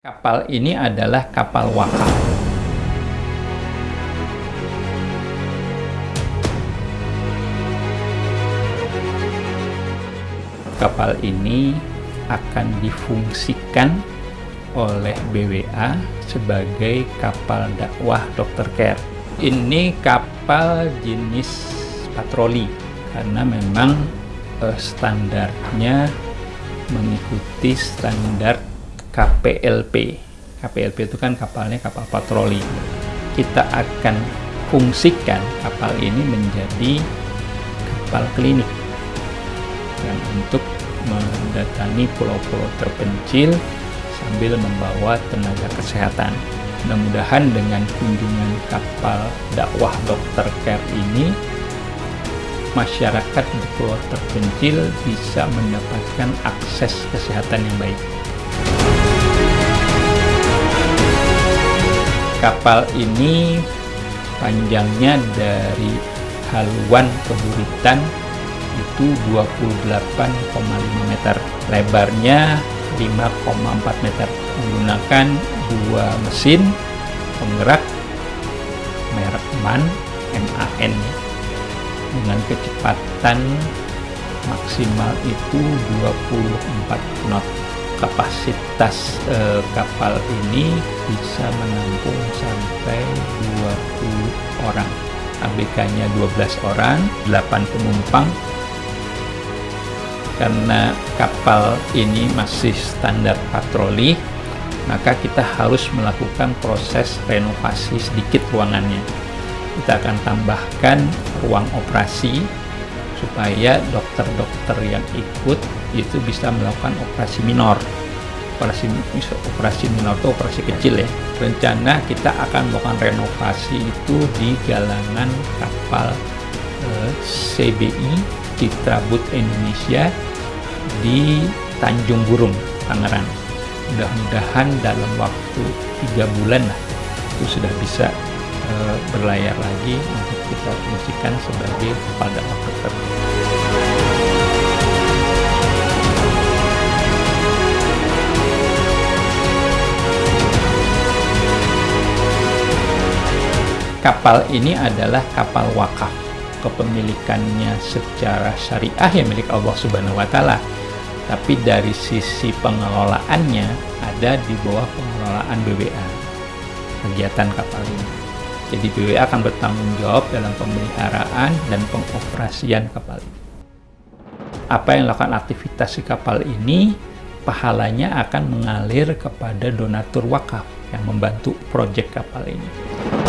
Kapal ini adalah kapal wakaf. Kapal ini akan difungsikan oleh BWA sebagai kapal dakwah Dr. Care. Ini kapal jenis patroli karena memang eh, standarnya mengikuti standar KPLP. KPLP itu kan kapalnya kapal patroli. Kita akan fungsikan kapal ini menjadi kapal klinik yang untuk mendatangi pulau-pulau terpencil sambil membawa tenaga kesehatan. Mudah-mudahan dengan kunjungan kapal dakwah dokter care ini masyarakat di pulau terpencil bisa mendapatkan akses kesehatan yang baik. Kapal ini panjangnya dari haluan ke Buritan itu 28,5 meter. Lebarnya 5,4 meter. Menggunakan dua mesin penggerak merek MAN, MAN dengan kecepatan maksimal itu 24 knot kapasitas eh, kapal ini bisa menampung sampai 20 orang. ABK-nya 12 orang 8 penumpang. Karena kapal ini masih standar patroli maka kita harus melakukan proses renovasi sedikit ruangannya. Kita akan tambahkan ruang operasi supaya dokter-dokter yang ikut itu bisa melakukan operasi minor. Operasi operasi minor itu operasi kecil ya. Rencana kita akan melakukan renovasi itu di galangan kapal eh, CBI Citra Boat Indonesia di Tanjung Burung Tangerang. Mudah-mudahan dalam waktu tiga bulan lah itu sudah bisa uh, berlayar lagi untuk kita fungsikan sebagai pada Kapal ini adalah kapal wakaf. Kepemilikannya secara syariah yang milik Allah Subhanahu wa taala. Tapi dari sisi pengelolaannya ada di bawah pengelolaan BWA. Kegiatan kapal ini. Jadi BWA akan bertanggung jawab dalam pemeliharaan dan pengoperasian kapal ini. Apa yang dilakukan aktivitas si kapal ini, pahalanya akan mengalir kepada donatur wakaf yang membantu proyek kapal ini.